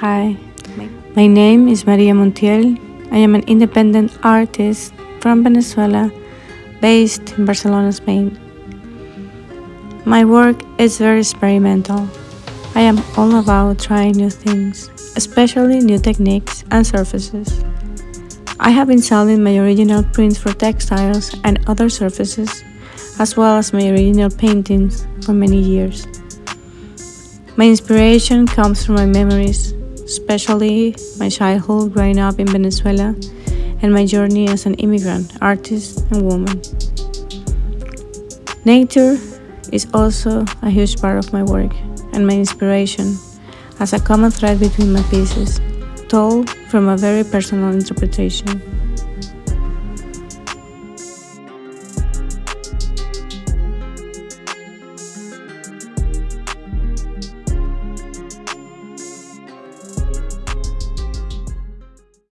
Hi, my name is Maria Montiel. I am an independent artist from Venezuela based in Barcelona, Spain. My work is very experimental. I am all about trying new things, especially new techniques and surfaces. I have been selling my original prints for textiles and other surfaces, as well as my original paintings for many years. My inspiration comes from my memories, especially my childhood growing up in Venezuela and my journey as an immigrant, artist, and woman. Nature is also a huge part of my work and my inspiration as a common thread between my pieces, told from a very personal interpretation.